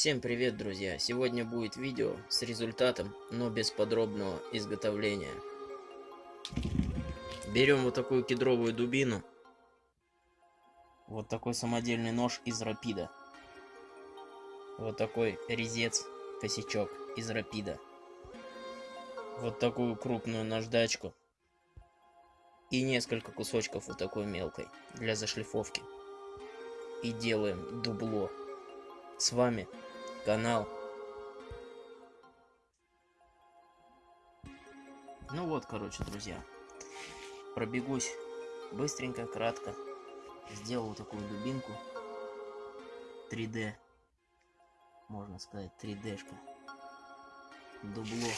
Всем привет, друзья! Сегодня будет видео с результатом, но без подробного изготовления. Берем вот такую кедровую дубину. Вот такой самодельный нож из рапида. Вот такой резец, косячок из рапида. Вот такую крупную наждачку. И несколько кусочков вот такой мелкой для зашлифовки. И делаем дубло. С вами канал. Ну вот, короче, друзья. Пробегусь быстренько, кратко. Сделал такую дубинку. 3D. Можно сказать, 3D-шка. Дубло.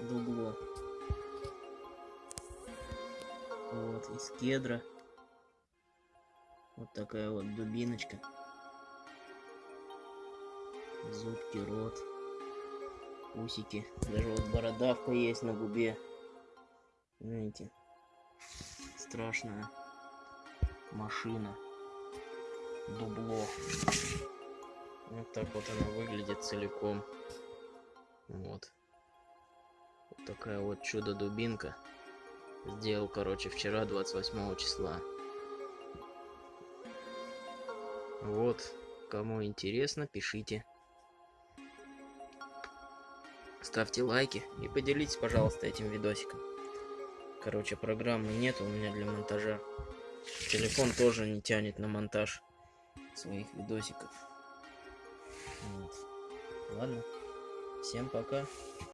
Дубло. Вот, из кедра. Вот такая вот дубиночка зубки, рот, усики. Даже вот бородавка есть на губе. Знаете, страшная машина. Дубло. Вот так вот она выглядит целиком. Вот. Вот такая вот чудо-дубинка. Сделал, короче, вчера, 28 числа. Вот. Кому интересно, пишите. Ставьте лайки и поделитесь, пожалуйста, этим видосиком. Короче, программы нет у меня для монтажа. Телефон тоже не тянет на монтаж своих видосиков. Вот. Ладно. Всем пока.